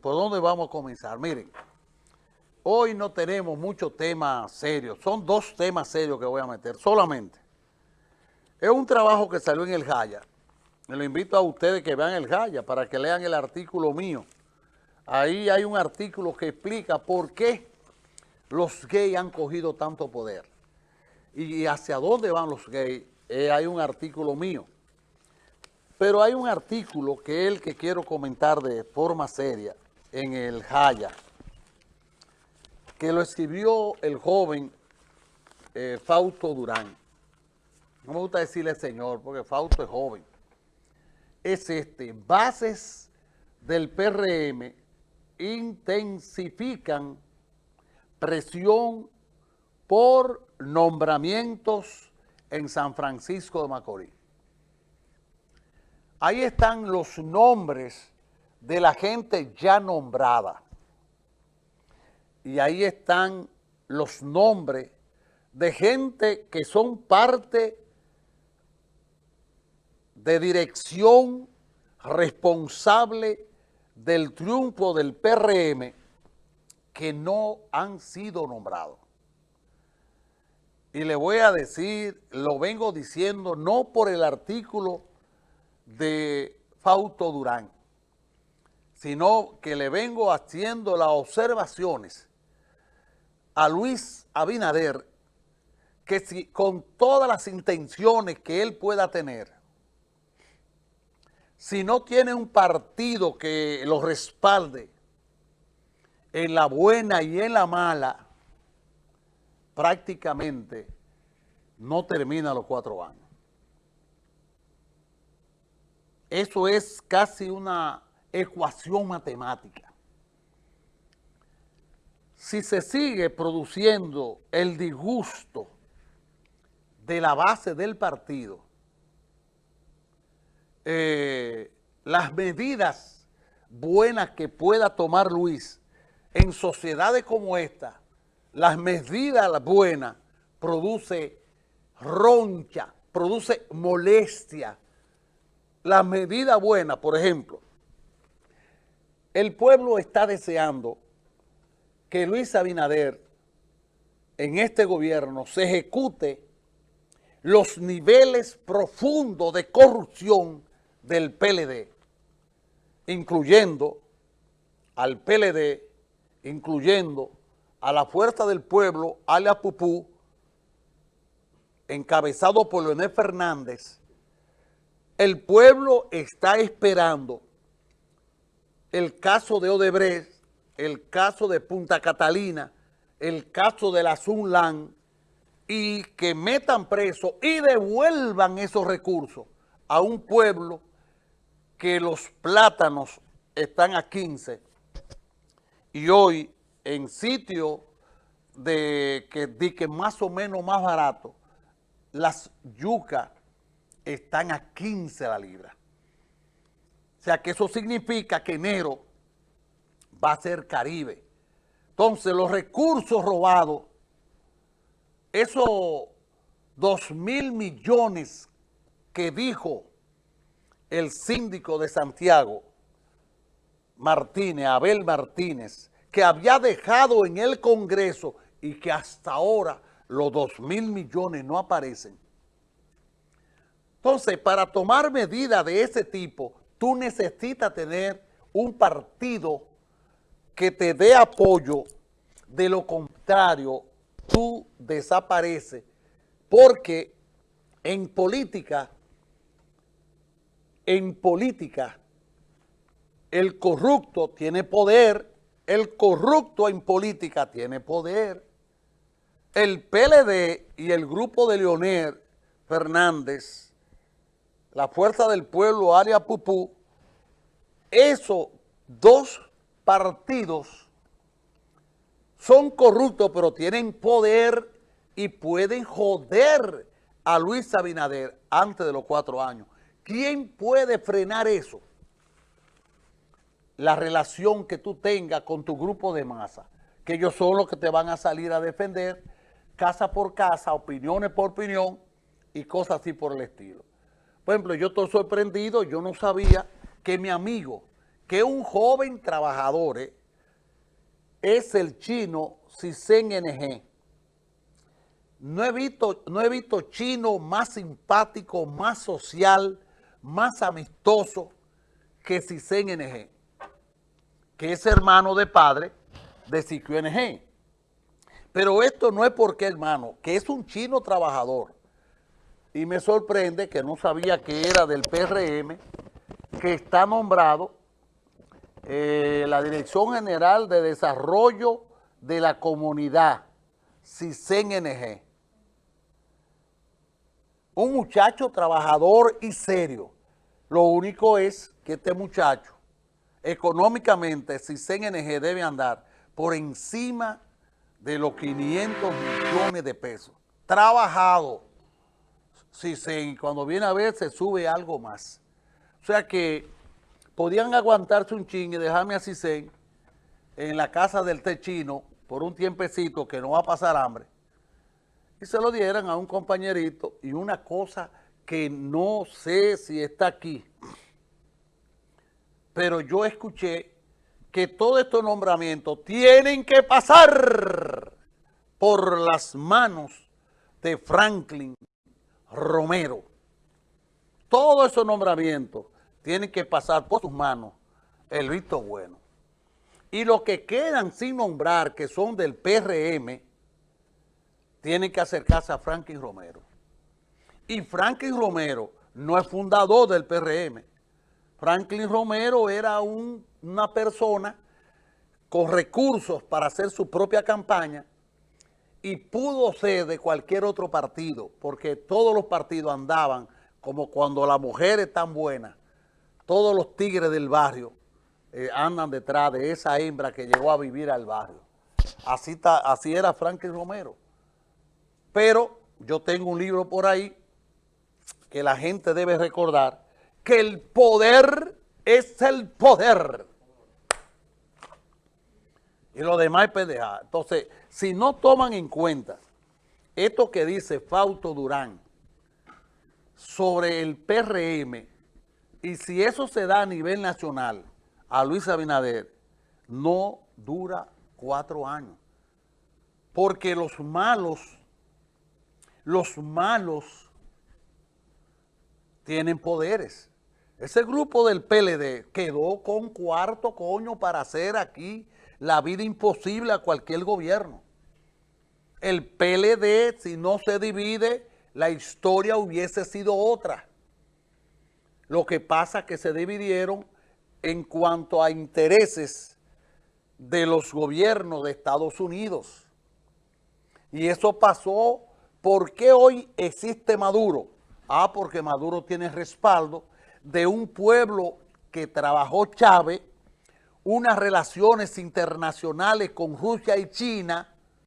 ¿por dónde vamos a comenzar? Miren, hoy no tenemos muchos temas serios, son dos temas serios que voy a meter solamente. Es un trabajo que salió en el Jaya. Me lo invito a ustedes que vean el Jaya para que lean el artículo mío. Ahí hay un artículo que explica por qué los gays han cogido tanto poder y hacia dónde van los gays. Eh, hay un artículo mío. Pero hay un artículo que es el que quiero comentar de forma seria en el Jaya, que lo escribió el joven eh, Fausto Durán. No me gusta decirle señor, porque Fausto es joven. Es este, bases del PRM intensifican presión por nombramientos en San Francisco de Macorís. Ahí están los nombres de la gente ya nombrada. Y ahí están los nombres de gente que son parte de dirección responsable del triunfo del PRM que no han sido nombrados. Y le voy a decir, lo vengo diciendo no por el artículo de Fausto Durán, sino que le vengo haciendo las observaciones a Luis Abinader que si con todas las intenciones que él pueda tener, si no tiene un partido que lo respalde en la buena y en la mala, prácticamente no termina los cuatro años. Eso es casi una ecuación matemática. Si se sigue produciendo el disgusto de la base del partido, eh, las medidas buenas que pueda tomar Luis en sociedades como esta, las medidas buenas produce roncha, produce molestia, la medida buena, por ejemplo, el pueblo está deseando que Luis Abinader en este gobierno se ejecute los niveles profundos de corrupción del PLD, incluyendo al PLD, incluyendo a la Fuerza del Pueblo, alias Pupú, encabezado por Leonel Fernández, el pueblo está esperando el caso de Odebrecht, el caso de Punta Catalina, el caso de la Sunlan y que metan preso y devuelvan esos recursos a un pueblo que los plátanos están a 15 y hoy en sitio de que, de que más o menos más barato, las yucas están a 15 la libra. O sea que eso significa que enero va a ser Caribe. Entonces los recursos robados, esos 2 mil millones que dijo el síndico de Santiago, Martínez, Abel Martínez, que había dejado en el Congreso y que hasta ahora los 2 mil millones no aparecen. Entonces, para tomar medidas de ese tipo, tú necesitas tener un partido que te dé apoyo, de lo contrario, tú desapareces, porque en política, en política, el corrupto tiene poder, el corrupto en política tiene poder. El PLD y el grupo de Leonel Fernández la Fuerza del Pueblo, área Pupú, esos dos partidos son corruptos, pero tienen poder y pueden joder a Luis Abinader antes de los cuatro años. ¿Quién puede frenar eso? La relación que tú tengas con tu grupo de masa, que ellos son los que te van a salir a defender casa por casa, opiniones por opinión y cosas así por el estilo. Por ejemplo, yo estoy sorprendido, yo no sabía que mi amigo, que un joven trabajador eh, es el chino Cisen NG. No he, visto, no he visto chino más simpático, más social, más amistoso que Cisen NG, que es hermano de padre de Siquio NG. Pero esto no es porque hermano, que es un chino trabajador. Y me sorprende que no sabía que era del PRM, que está nombrado eh, la Dirección General de Desarrollo de la Comunidad, CISEN-NG. Un muchacho trabajador y serio. Lo único es que este muchacho, económicamente, CISEN-NG debe andar por encima de los 500 millones de pesos. Trabajado. CISEN, cuando viene a ver, se sube algo más. O sea que podían aguantarse un ching y dejarme a en la casa del techino por un tiempecito que no va a pasar hambre y se lo dieran a un compañerito y una cosa que no sé si está aquí, pero yo escuché que todos estos nombramientos tienen que pasar por las manos de Franklin Romero. Todos esos nombramientos tienen que pasar por sus manos el visto bueno. Y los que quedan sin nombrar, que son del PRM, tienen que acercarse a Franklin Romero. Y Franklin Romero no es fundador del PRM. Franklin Romero era una persona con recursos para hacer su propia campaña y pudo ser de cualquier otro partido, porque todos los partidos andaban como cuando la mujer es tan buena, todos los tigres del barrio eh, andan detrás de esa hembra que llegó a vivir al barrio. Así, así era Franklin Romero. Pero yo tengo un libro por ahí que la gente debe recordar que el poder es el poder. Y lo demás es pendeja. Entonces, si no toman en cuenta esto que dice Fausto Durán sobre el PRM, y si eso se da a nivel nacional, a Luis Abinader, no dura cuatro años. Porque los malos los malos tienen poderes. Ese grupo del PLD quedó con cuarto coño para hacer aquí la vida imposible a cualquier gobierno. El PLD, si no se divide, la historia hubiese sido otra. Lo que pasa es que se dividieron en cuanto a intereses de los gobiernos de Estados Unidos. Y eso pasó ¿Por qué hoy existe Maduro? Ah, porque Maduro tiene respaldo de un pueblo que trabajó Chávez, unas relaciones internacionales con Rusia y China,